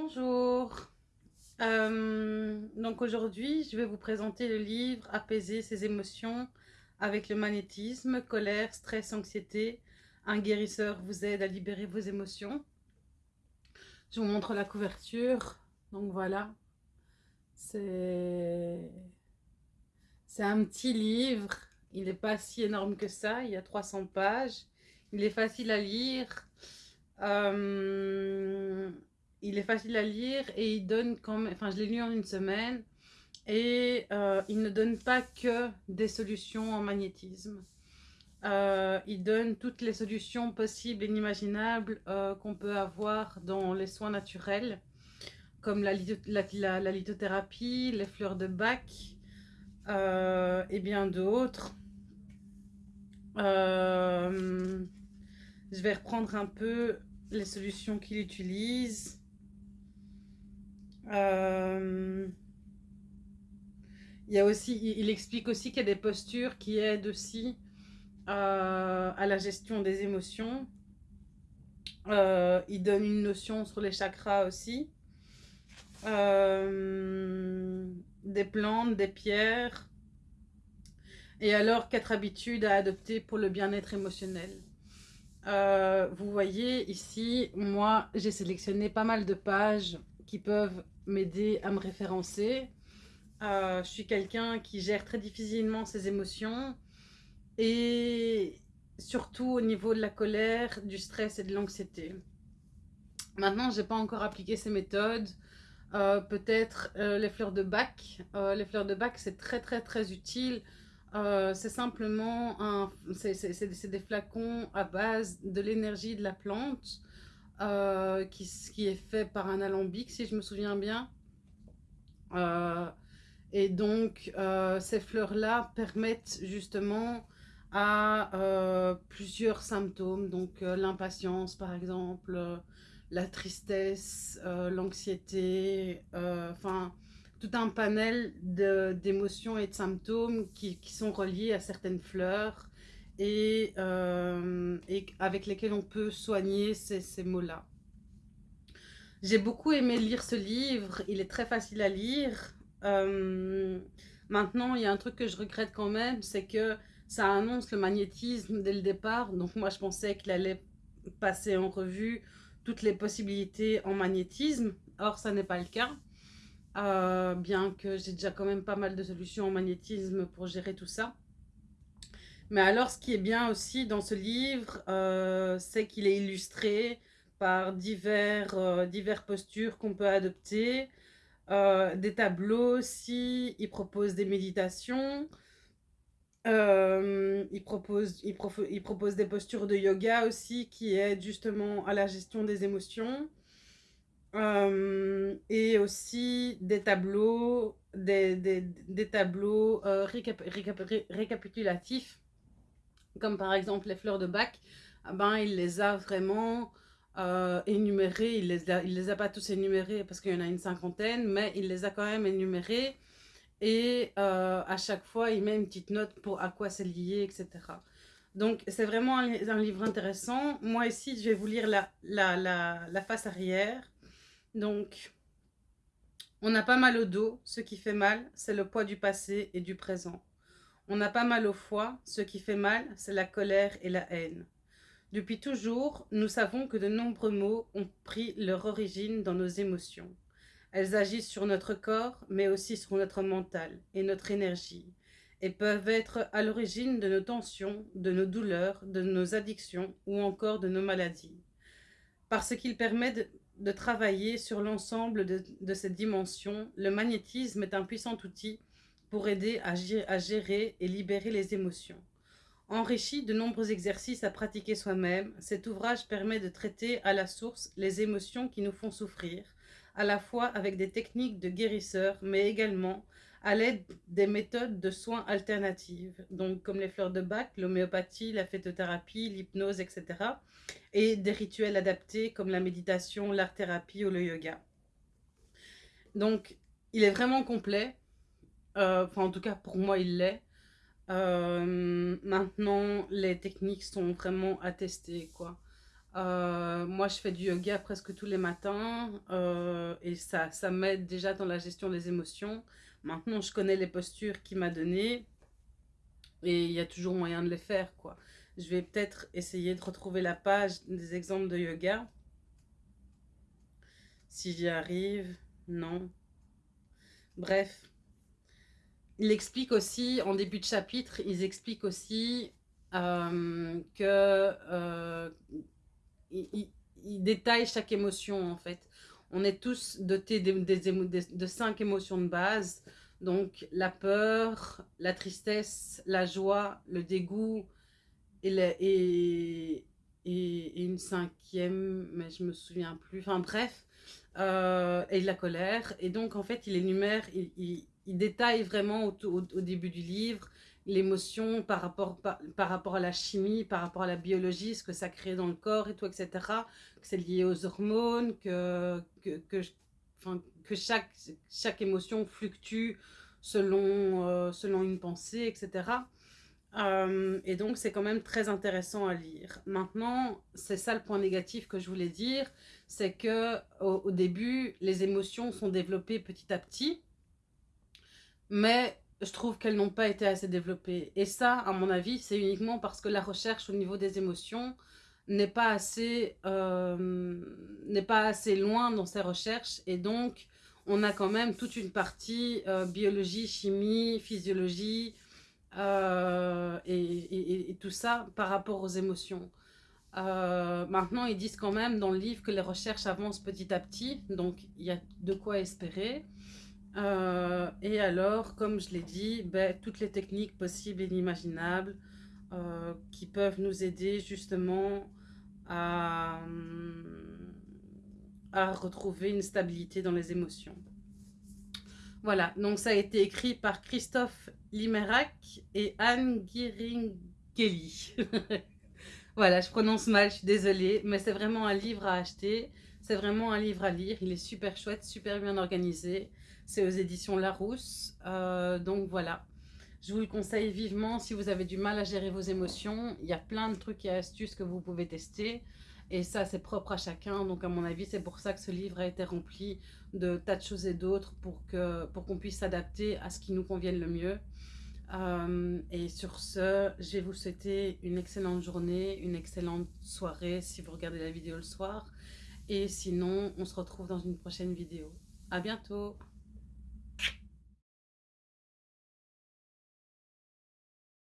Bonjour. Euh, donc aujourd'hui, je vais vous présenter le livre Apaiser ses émotions avec le magnétisme, colère, stress, anxiété. Un guérisseur vous aide à libérer vos émotions. Je vous montre la couverture. Donc voilà. C'est un petit livre. Il n'est pas si énorme que ça. Il y a 300 pages. Il est facile à lire. Euh, il est facile à lire et il donne quand même, enfin je l'ai lu en une semaine, et euh, il ne donne pas que des solutions en magnétisme. Euh, il donne toutes les solutions possibles et inimaginables euh, qu'on peut avoir dans les soins naturels, comme la, la, lithothérapie, les fleurs de bac et bien d'autres. je vais reprendre un peu les solutions qu'il utilise. Euh, il, explique aussi qu'il y a des postures qui aident aussi euh, à la gestion des émotions. Euh, il donne une notion sur les chakras aussi. des plantes, des pierres. Et alors, quatre habitudes à adopter pour le bien-être émotionnel. vous voyez ici, moi, j'ai sélectionné pas mal de pages qui peuvent m'aider à me référencer. Euh, je suis quelqu'un qui gère très difficilement ses émotions et surtout au niveau de la colère, du stress et de l'anxiété. Maintenant, je n'ai pas encore appliqué ces méthodes. Euh, peut-être euh, les fleurs de bac. les fleurs de bac, c'est très très très utile. c'est simplement un, des flacons à base de l'énergie de la plante euh, qui, est fait par un alambic, si je me souviens bien. Euh, et donc, euh, ces fleurs-là permettent justement à plusieurs symptômes, donc l'impatience par exemple, la tristesse, l'anxiété, enfin tout un panel d'émotions et de symptômes qui, sont reliés à certaines fleurs et, euh, et avec lesquels on peut soigner ces, ces mots-là. J'ai beaucoup aimé lire ce livre, il est très facile à lire. Euh, maintenant, il y a un truc que je regrette quand même, c'est que ça annonce le magnétisme dès le départ. Donc moi, je pensais qu'il allait passer en revue toutes les possibilités en magnétisme. Or, ça n'est pas le cas. Euh, bien que j'ai déjà quand même pas mal de solutions en magnétisme pour gérer tout ça. Mais alors, ce qui est bien aussi dans ce livre, euh, c'est qu'il est illustré par divers, euh, divers postures qu'on peut adopter, euh, des tableaux aussi, il propose des méditations, il, propose, il, propose des postures de yoga aussi qui aident justement à la gestion des émotions. et aussi des tableaux, des, des, des tableaux récapitulatifs comme par exemple les fleurs de bac, ah ben, il les a vraiment euh, énumérées, il les, les a pas tous énumérés parce qu'il y en a une cinquantaine, mais il les a quand même énumérés et euh, à chaque fois il met une petite note pour à quoi c'est lié, etc. Donc c'est vraiment un, livre intéressant. Moi ici je vais vous lire la, la face arrière. Donc on a pas mal au dos, ce qui fait mal c'est le poids du passé et du présent. On n'a pas mal au foie, ce qui fait mal, c'est la colère et la haine. Depuis toujours, nous savons que de nombreux maux ont pris leur origine dans nos émotions. Elles agissent sur notre corps, mais aussi sur notre mental et notre énergie, et peuvent être à l'origine de nos tensions, de nos douleurs, de nos addictions ou encore de nos maladies. Parce qu'il permet de, de travailler sur l'ensemble de, de ces dimensions, le magnétisme est un puissant outil pour aider à, gérer et libérer les émotions. Enrichi de nombreux exercices à pratiquer soi-même, cet ouvrage permet de traiter à la source les émotions qui nous font souffrir, à la fois avec des techniques de guérisseurs, mais également à l'aide des méthodes de soins alternatives, donc comme les fleurs de bac, l'homéopathie, la phytothérapie, l'hypnose, etc. Et des rituels adaptés comme la méditation, l'art-thérapie ou le yoga. Donc, il est vraiment complet. Euh, enfin, en tout cas, pour moi, il l'est. Euh, maintenant, les techniques sont vraiment attestées, quoi. Euh, moi, je fais du yoga presque tous les matins et ça, ça m'aide déjà dans la gestion des émotions. Maintenant, je connais les postures qu'il m'a données et il y a toujours moyen de les faire, quoi. Je vais peut-être essayer de retrouver la page des exemples de yoga. Si j'y arrive, non. Bref. Il explique aussi, en début de chapitre, ils expliquent aussi euh, que euh, il, détaille chaque émotion en fait. On est tous dotés de, cinq émotions de base. Donc la peur, la tristesse, la joie, le dégoût et, une cinquième, mais je me souviens plus. Enfin bref, euh, et la colère. Et donc en fait, il énumère, il, détaille vraiment au, début du livre l'émotion par rapport, par, rapport à la chimie, par rapport à la biologie, ce que ça crée dans le corps et tout, etc. Que c'est lié aux hormones, que, que chaque, chaque émotion fluctue selon, euh, selon une pensée, etc. Euh, et donc, c'est quand même très intéressant à lire. Maintenant, c'est ça le point négatif que je voulais dire, c'est que au, au début, les émotions sont développées petit à petit, mais je trouve qu'elles n'ont pas été assez développées. Et ça, à mon avis, c'est uniquement parce que la recherche au niveau des émotions n'est pas assez, euh, pas assez loin dans ses recherches. Et donc, on a quand même toute une partie euh, biologie, chimie, physiologie euh, et, et, tout ça par rapport aux émotions. maintenant, ils disent quand même dans le livre que les recherches avancent petit à petit. Donc, il y a de quoi espérer. Euh, et alors, comme je l'ai dit, ben, toutes les techniques possibles et inimaginables euh, qui peuvent nous aider justement à, retrouver une stabilité dans les émotions. Voilà, donc ça a été écrit par Christophe Limerac et Anne Giringeli. voilà, je prononce mal, je suis désolée, mais c'est vraiment un livre à acheter. C'est vraiment un livre à lire, il est super chouette, super bien organisé. C'est aux éditions Larousse. Euh, donc voilà. Je vous le conseille vivement si vous avez du mal à gérer vos émotions. Il y a plein de trucs et astuces que vous pouvez tester. Et ça, c'est propre à chacun. Donc, à mon avis, c'est pour ça que ce livre a été rempli de tas de choses et d'autres pour qu'on pour qu'on puisse s'adapter à ce qui nous convienne le mieux. Euh, et sur ce, je vais vous souhaiter une excellente journée, une excellente soirée si vous regardez la vidéo le soir. Et sinon, on se retrouve dans une prochaine vidéo. À bientôt